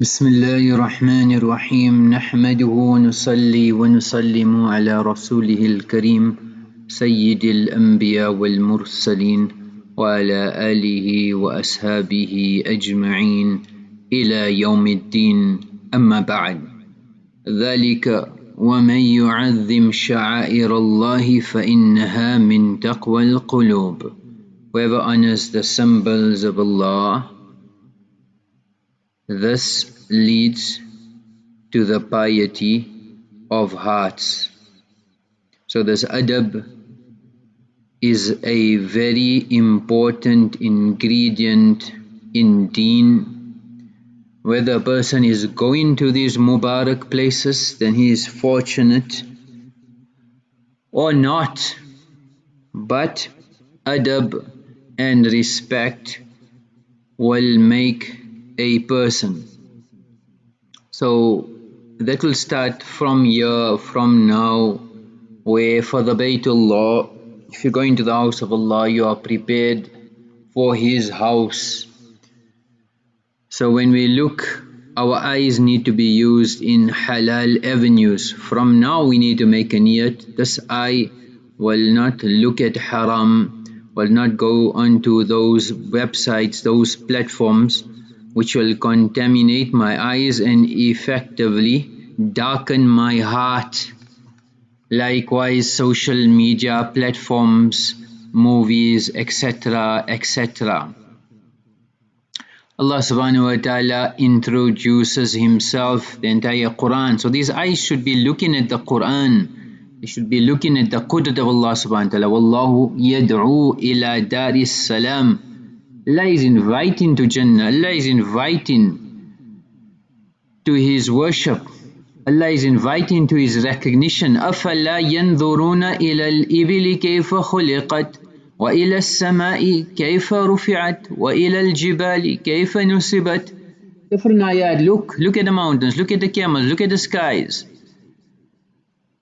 بسم الله الرحمن الرحيم. نحمده ونصلي ونسلم على رسوله الكريم سيد الأنبياء والمرسلين وعلى آله وأصحابه أجمعين إلى يوم الدين. أما بعد ذلك ومن يعظم شعائر الله فإنها من تقوى القلوب. Whoever honors the symbols of Allah This leads to the piety of hearts. So this adab is a very important ingredient in deen. Whether a person is going to these Mubarak places, then he is fortunate or not. But adab and respect will make a person. So that will start from here, from now, where for the Baytullah, if you're going to the house of Allah, you are prepared for His house. So when we look, our eyes need to be used in halal avenues. From now we need to make a niyat. This eye will not look at haram, will not go onto those websites, those platforms which will contaminate my eyes and effectively darken my heart. Likewise, social media platforms, movies, etc., etc. Allah subhanahu wa ta'ala introduces Himself, the entire Quran. So these eyes should be looking at the Quran. They should be looking at the qudrat of Allah subhanahu wa ta'ala. Wallahu yad'u ila daris salam. Allah is inviting to Jannah, Allah is inviting to His worship, Allah is inviting to His recognition. أَفَلَا يَنْظُرُونَ إِلَى الْإِبِلِ كَيْفَ خُلِقَتْ وإلى السماء كيف رفعت وإلى الجبال كيف نصبت different ayat look look at the mountains look at the camels look at the skies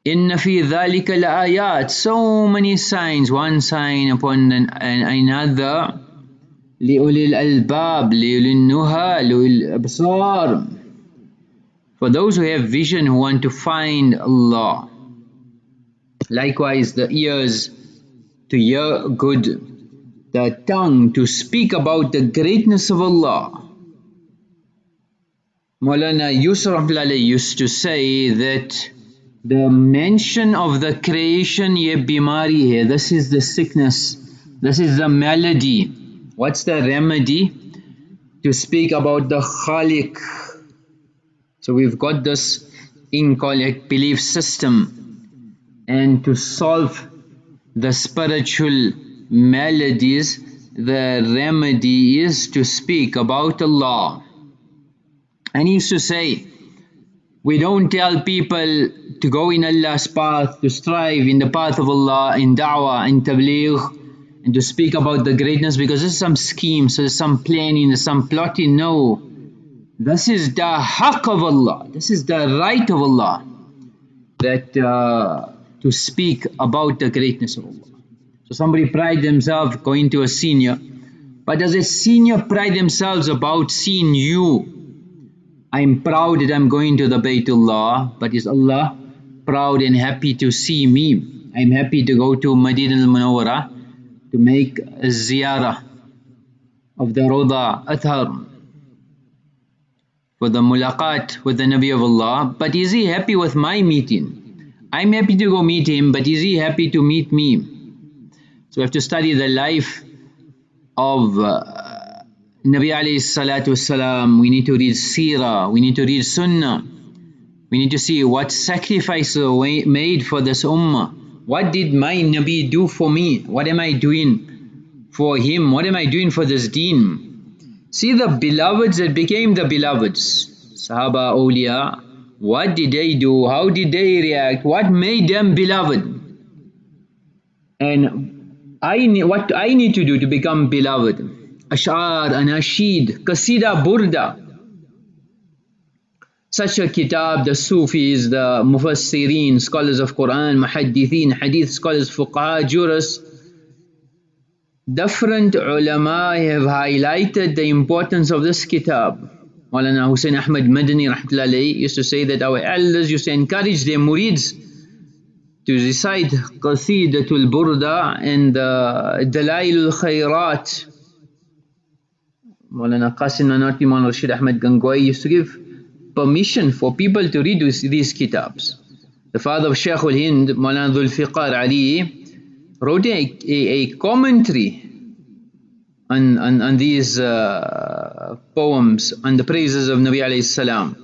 إن في ذلك لآيات so many signs one sign upon another لأولي الألباب لأولي النهى لأولي الأبصار for those who have vision who want to find Allah likewise the ears to hear good the tongue to speak about the greatness of Allah Maulana Yusuf used to say that the mention of the creation ye bimari hai this is the sickness this is the malady What's the remedy? To speak about the Khalik. So we've got this incorrect belief system and to solve the spiritual maladies the remedy is to speak about Allah. And he used to say, we don't tell people to go in Allah's path, to strive in the path of Allah, in da'wah, in tabligh, and to speak about the greatness because there's some scheme, so there's some planning, there's some plotting. No, this is the haqq of Allah, this is the right of Allah that uh, to speak about the greatness of Allah. So somebody pride themselves going to a senior, but does a senior pride themselves about seeing you? I'm proud that I'm going to the Baytullah, but is Allah proud and happy to see me? I'm happy to go to Madinah al-Munawwarah to make a ziyarah of the Roda Athar for the mulaqat with the Nabi of Allah. But is he happy with my meeting? I'm happy to go meet him but is he happy to meet me? So we have to study the life of uh, Nabi alayhi salatu wasalam, we need to read seerah, we need to read sunnah, we need to see what sacrifices were made for this ummah what did my Nabi do for me? What am I doing for him? What am I doing for this deen? See the beloveds that became the beloveds. Sahaba, awliya, what did they do? How did they react? What made them beloved? And I what I need to do to become beloved? Ash'ar, anashid, qasida, burda such a kitab, the Sufis, the Mufassirin, scholars of Quran, Muhaddithin, Hadith scholars, Fuqaha, jurists, different ulama have highlighted the importance of this kitab. Maulana Hussein Ahmad Madani rahmatullahi used to say that our elders used to encourage their murids to recite Qasidatul Burda and uh, Dalailul Khairat. Maulana Qasim Nanotwi Maulana Rashid Ahmad Gangohi used to give permission for people to read these, kitabs. The father of Shaykh al-Hind, Maulana Dhul Fiqar Ali, wrote a, a, a commentary on, on, on these uh, poems on the praises of Nabi alayhi salam.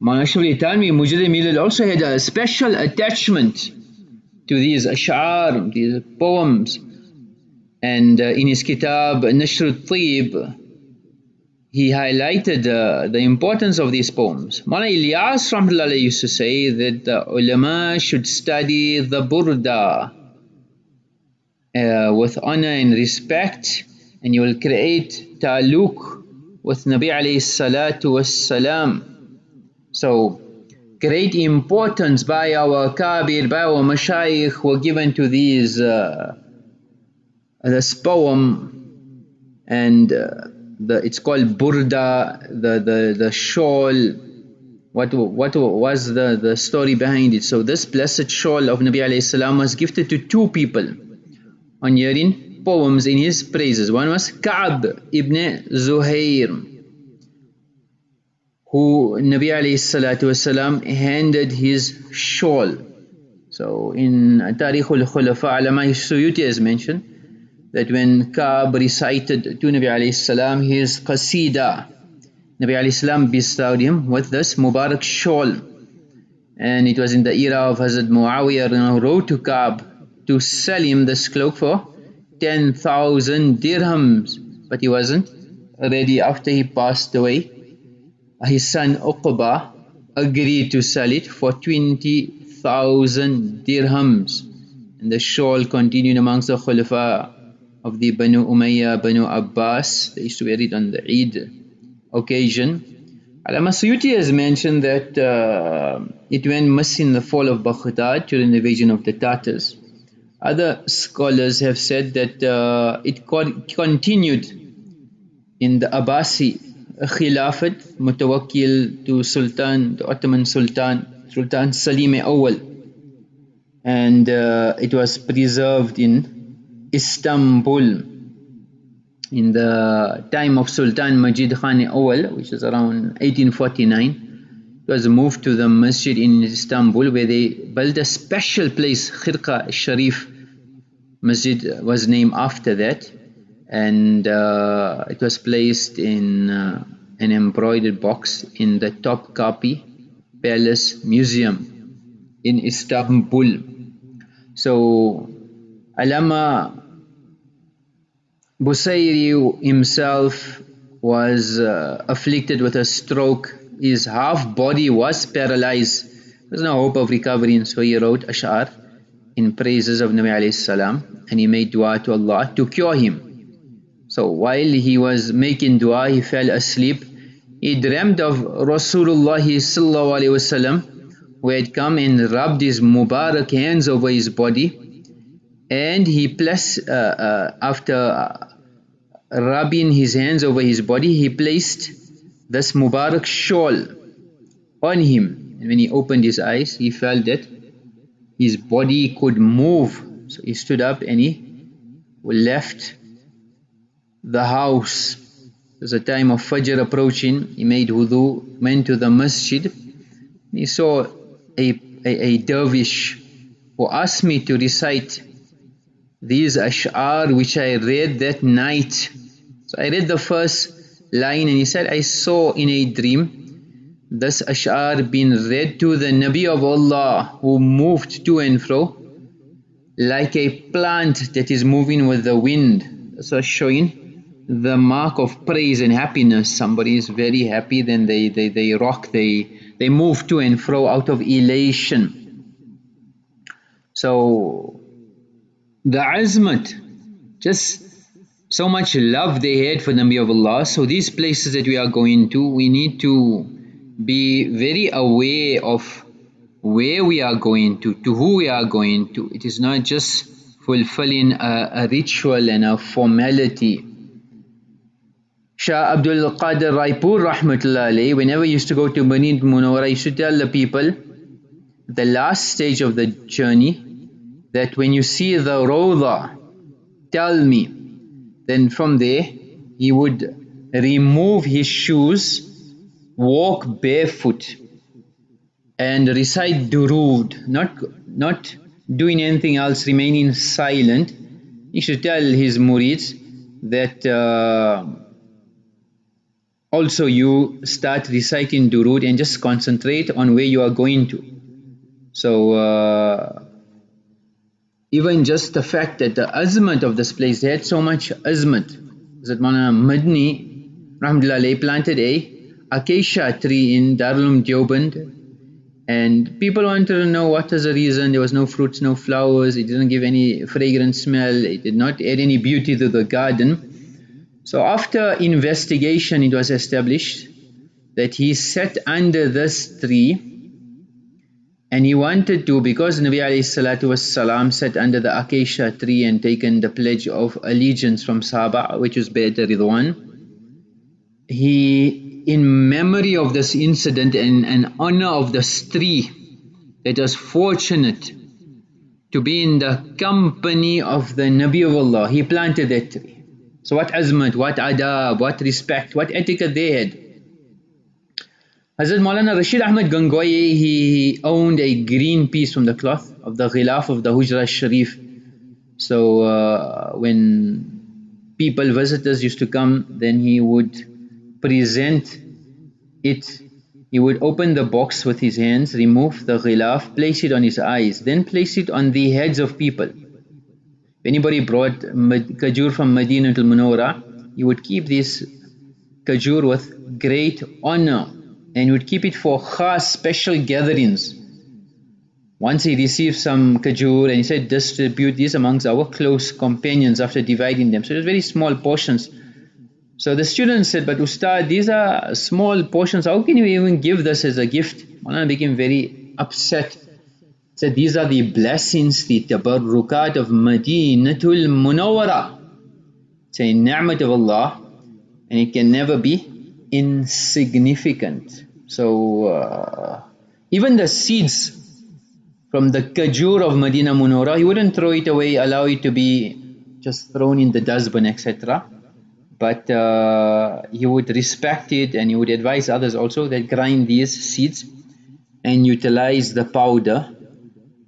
Maulana Shawli Thanwi Mujrim Milal also had a special attachment to these ash'ar, these poems. And uh, in his kitab Nashr al-Tib, he highlighted uh, the importance of these poems. Maulana Ilyas used to say that the ulama should study the burda uh, with honor and respect and you will create ta'alluq with Nabi alayhi salatu was salam. So great importance by our kabir, by our mashayikh were given to these uh, this poem and uh, the it's called burda the the the shawl what what was the the story behind it so this blessed shawl of nabi alayhi salam was gifted to two people on hearing poems in his praises. One was Ka'b ibn Zuhair, who Nabi alayhi salatu wasalam handed his shawl. So in Tarikh al-Khulafa, Alama Suyuti has mentioned that when Ka'b recited to Nabi alayhi salam his qasida, Nabi alayhi salam bestowed him with this Mubarak shawl. And it was in the era of Hazrat Muawiyah who wrote to Ka'b to sell him this cloak for 10,000 dirhams. But he wasn't ready. After he passed away his son Uqba agreed to sell it for 20,000 dirhams. And the shawl continued amongst the khulafa of the Banu Umayyah, Banu Abbas. They used to wear it on the Eid occasion. Alama Suyuti has mentioned that uh, it went missing in the fall of Baghdad during the invasion of the Tatars. Other scholars have said that uh, it continued in the Abbasi Khilafat, mutawakkil to Sultan, the Ottoman Sultan, Sultan Salim Awal. And uh, it was preserved in Istanbul in the time of Sultan Majid Khan Awal, which is around 1849. It was moved to the masjid in Istanbul where they built a special place, Khirqa Sharif, masjid was named after that and uh, it was placed in uh, an embroidered box in the Topkapi Palace Museum in Istanbul. So Alama Busayri himself was uh, afflicted with a stroke. His half body was paralyzed. There was no hope of recovery and so he wrote Ash'ar in praises of Nabi alayhi salam and he made dua to Allah to cure him. So while he was making dua he fell asleep. He dreamed of Rasulullah sallallahu alayhi wasallam who had come and rubbed his Mubarak hands over his body and he placed uh, uh, after rubbing his hands over his body he placed this Mubarak shawl on him and when he opened his eyes he felt that his body could move. So he stood up and he left the house. Was a time of Fajr approaching. He made wudu, went to the masjid. He saw a, a, a dervish who asked me to recite these ash'ar which I read that night. So I read the first line and he said, I saw in a dream this ash'ar been read to the Nabi of Allah who moved to and fro like a plant that is moving with the wind. So showing the mark of praise and happiness. Somebody is very happy, then they, they, they rock, they, they move to and fro out of elation. So the azmat, just so much love they had for the Nabi of Allah. So these places that we are going to, we need to be very aware of where we are going to, to who we are going to. It is not just fulfilling a, a ritual and a formality. Shah Abdul Qadir Raipur Rahmatullah whenever he used to go to Madinah Munawwara, he used to tell the people the last stage of the journey that when you see the Rawda, tell me. Then from there, he would remove his shoes, walk barefoot, and recite durood, not, not doing anything else, remaining silent. He should tell his murids that uh, also you start reciting durood and just concentrate on where you are going to. So uh, even just the fact that the azmat of this place, they had so much azmat. That Mana Madni, Rahmatullah planted a acacia tree in Darul Deoband. And people wanted to know what was the reason. There was no fruits no flowers. It didn't give any fragrant smell. It did not add any beauty to the garden. So after investigation it was established that he sat under this tree and he wanted to because Nabi salam sat under the acacia tree and taken the pledge of allegiance from Sahaba which was Bay'at Ridwan he in memory of this incident and, and honor of this tree it was fortunate to be in the company of the Nabi of Allah. He planted that tree. So what azmat, what adab, what respect, what etiquette they had. Hazrat Maulana Rashid Ahmad Gangohi, he owned a green piece from the cloth of the ghilaf of the Hujra Sharif. So uh, when people, visitors used to come, then he would present it he would open the box with his hands, remove the ghilaf, place it on his eyes, then place it on the heads of people. If anybody brought kajur from Medina to Munawwara, he would keep this kajur with great honor and would keep it for khas special gatherings. Once he received some kajur and he said distribute these amongst our close companions after dividing them. So it was very small portions so the student said, but Ustad, these are small portions. How can you even give this as a gift? Maulana became very upset. Said, these are the blessings, the tabarrukat of Madinatul Munawwara. It's a ni'mat of Allah and it can never be insignificant. So uh, even the seeds from the kajur of Medina Munawwara, he wouldn't throw it away, allow it to be just thrown in the dustbin, etc but uh, he would respect it and he would advise others also that grind these seeds and utilize the powder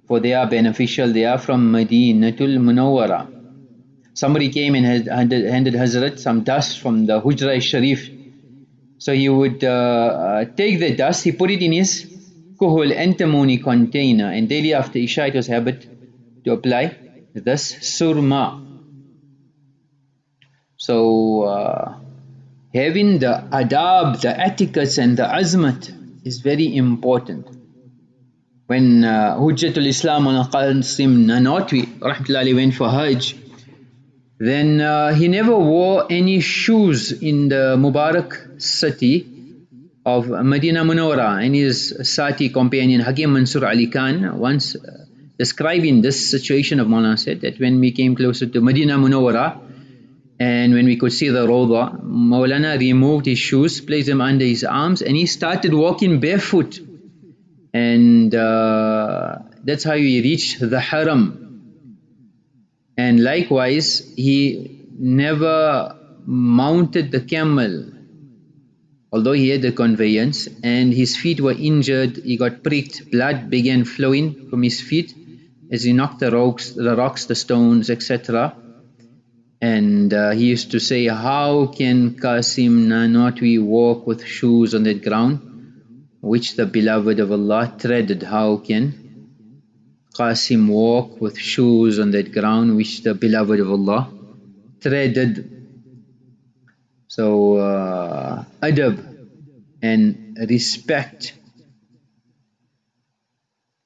for they are beneficial. They are from Madinatul Munawwara. Somebody came and had handed, handed Hazrat some dust from the Hujra Sharif so he would uh, uh, take the dust he put it in his kuhul antimony container and daily after Isha it was habit to apply this surma so uh, having the adab, the etiquettes and the azmat is very important. When uh, Hujjatul Islam on Qasim Nanotwi rahmatullahi went for Hajj, then uh, he never wore any shoes in the Mubarak city of Medina Munawwara and his Sati companion Hakim Mansur Ali Khan once uh, describing this situation of Maulana said that when we came closer to Medina Munawwara and when we could see the Rawda, Maulana removed his shoes, placed them under his arms, and he started walking barefoot. And uh, that's how he reached the Haram. And likewise, he never mounted the camel, although he had the conveyance, and his feet were injured, he got pricked, blood began flowing from his feet as he knocked the rocks, the, rocks, the stones, etc and uh, he used to say how can Qasim not we walk with shoes on that ground which the beloved of Allah treaded? How can Qasim walk with shoes on that ground which the beloved of Allah treaded. So uh, adab and respect.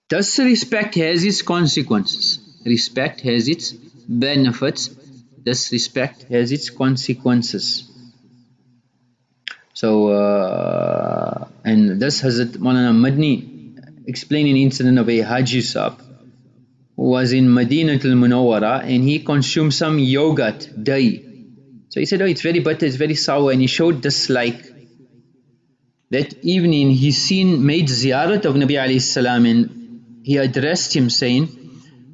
Does respect has its consequences? Respect has its benefits. Thus disrespect has its consequences. So, uh, and this Hazrat Maulana Madni explaining incident of a Haji who was in Madinatul Munawwara and he consumed some yogurt, dahi. So he said, oh, it's very bitter, it's very sour, and he showed dislike. That evening, he seen, made ziyarat of Nabi alayhi salam, and he addressed him saying,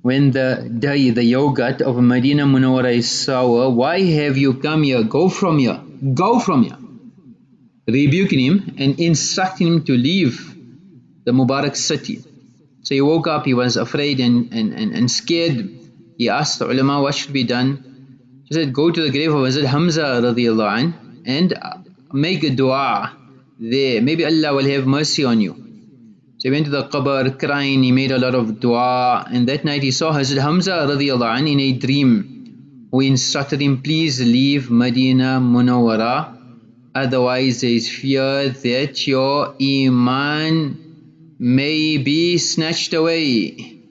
when the dahi, the yogurt of Medina Munawwara is sour, why have you come here? Go from here. Go from here. Rebuking him and instructing him to leave the Mubarak city. So he woke up, he was afraid and, and, and, and scared. He asked the ulama what should be done. He said, go to the grave of Hazrat Hamza radiallahu anh, and uh, make a dua there. Maybe Allah will have mercy on you. So he went to the qabr crying, he made a lot of dua and that night he saw Hazrat Hamza radiallahu anh in a dream who instructed him, please leave Medina Munawwara otherwise there is fear that your iman may be snatched away.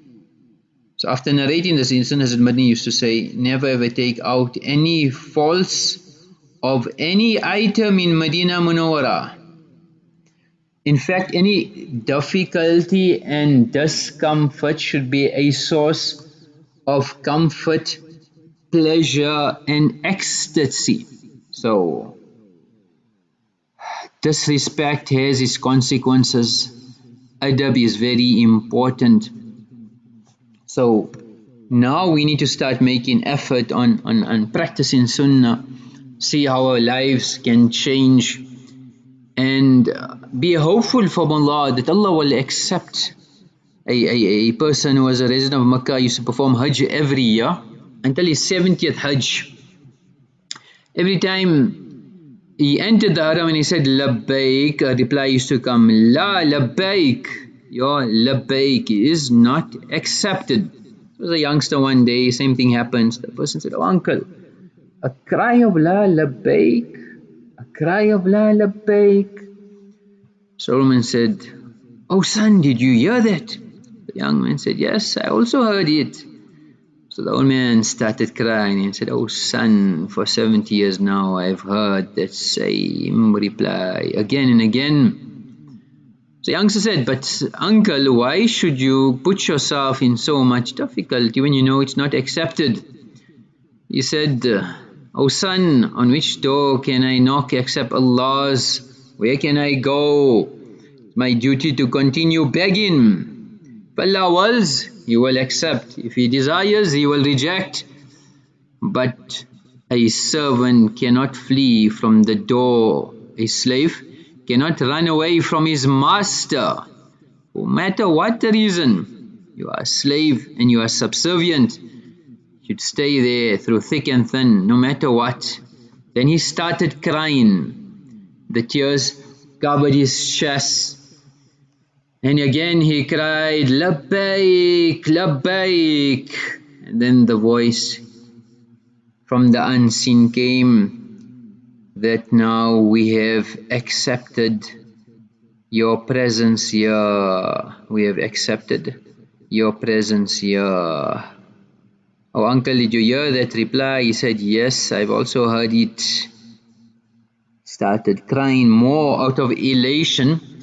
So after narrating this incident, Hazrat Madni used to say, never ever take out any false of any item in Medina Munawwara. In fact, any difficulty and discomfort should be a source of comfort, pleasure and ecstasy. So, disrespect has its consequences adab is very important. So now we need to start making effort on, on, on practicing sunnah see how our lives can change and uh, be hopeful from Allah that Allah will accept. A, a, a person who was a resident of Makkah used to perform Hajj every year until his 70th Hajj. Every time he entered the haram and he said labbaik uh, a reply used to come la labbaik. Your labbaik is not accepted. There was a youngster one day same thing happens. The person said oh uncle a cry of la labbaik a cry of la labbaik. Solomon said oh son did you hear that? The young man said yes I also heard it so the old man started crying and said, Oh son, for 70 years now I've heard that same reply again and again. The youngster said, But uncle, why should you put yourself in so much difficulty when you know it's not accepted? He said, Oh son, on which door can I knock except Allah's? Where can I go? my duty to continue begging. Allah wills, he will accept. If he desires, he will reject. But a servant cannot flee from the door. A slave cannot run away from his master. No matter what the reason, you are a slave and you are subservient. You should stay there through thick and thin, no matter what. Then he started crying. The tears covered his chest and again he cried, Labbaik, Labbaik. And then the voice from the unseen came that now we have accepted your presence here. We have accepted your presence here. Oh uncle, did you hear that reply? He said, yes, I've also heard it. Started crying more out of elation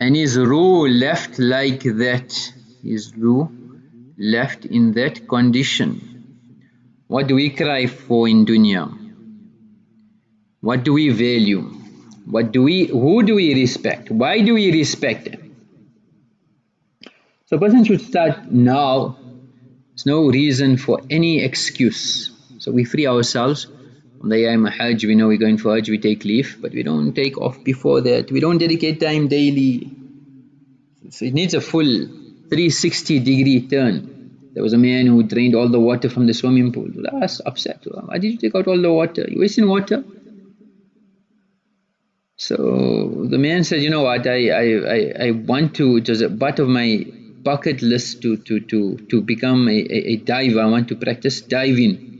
and his ruh left like that his ruh left in that condition. What do we cry for in dunya? What do we value? What do we who do we respect? Why do we respect them? So person should start now. There's no reason for any excuse. So we free ourselves on the Yom Hajj, we know we're going for Hajj, we take leave, but we don't take off before that. We don't dedicate time daily. So it needs a full 360 degree turn. There was a man who drained all the water from the swimming pool. I was upset. Why did you take out all the water? You're wasting water. So the man said, you know what, I, I, I, I want to, it was a part of my bucket list to, to, to, to become a, a, a diver. I want to practice diving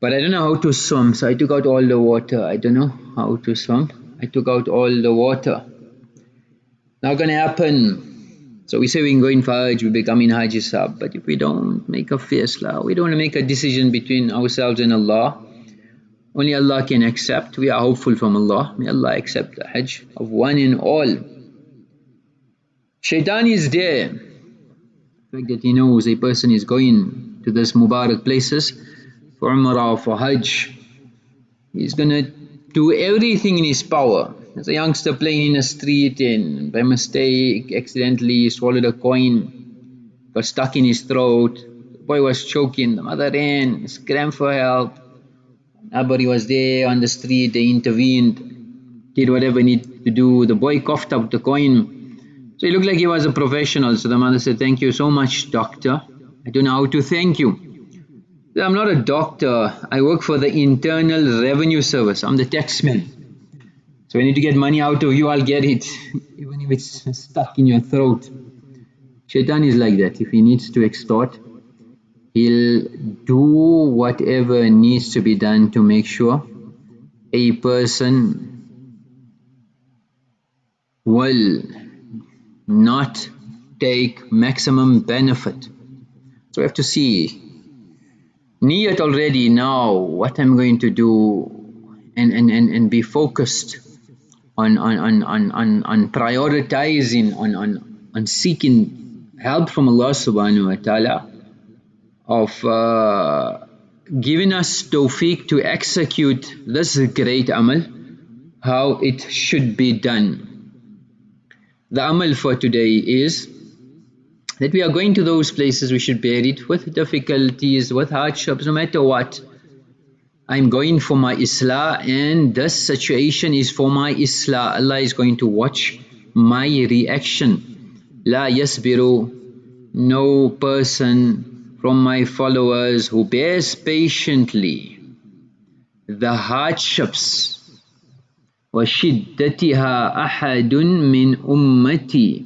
but I don't know how to swim so I took out all the water. I don't know how to swim. I took out all the water. Not gonna happen. So we say we can go in Hajj we become in Hajj Sab but if we don't make a faisla we don't want to make a decision between ourselves and Allah. Only Allah can accept. We are hopeful from Allah. May Allah accept the Hajj of one and all. Shaitan is there. The fact that he knows a person is going to this Mubarak places for Umrah, for Hajj, he's going to do everything in his power. There's a youngster playing in the street and by mistake accidentally swallowed a coin, got stuck in his throat. The boy was choking, the mother ran, screamed for help. Nobody was there on the street, they intervened, did whatever needed to do. The boy coughed up the coin. So he looked like he was a professional. So the mother said, thank you so much doctor. I don't know how to thank you. I'm not a doctor. I work for the Internal Revenue Service. I'm the taxman. So I need to get money out of you, I'll get it. Even if it's stuck in your throat. Shaitan is like that. If he needs to extort, he'll do whatever needs to be done to make sure a person will not take maximum benefit. So we have to see niyat already now what I'm going to do and, and, and, and be focused on, on, on, on, on, on prioritizing, on, on, on seeking help from Allah subhanahu wa ta'ala of uh, giving us tawfiq to execute this great amal how it should be done. The amal for today is that we are going to those places we should bear it with difficulties, with hardships, no matter what. I'm going for my islah and this situation is for my islah. Allah is going to watch my reaction. La yasbiru, no person from my followers who bears patiently the hardships وشدتها أحد من أمتي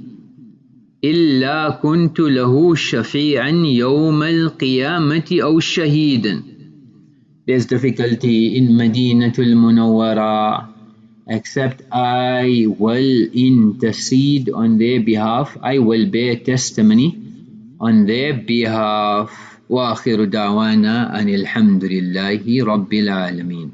إلا كنت له شفيعا يوم القيامة أو شهيدا There's difficulty in Madinatul Munawwara except I will intercede on their behalf I will bear testimony on their behalf وآخر دعوانا أن الحمد لله رب العالمين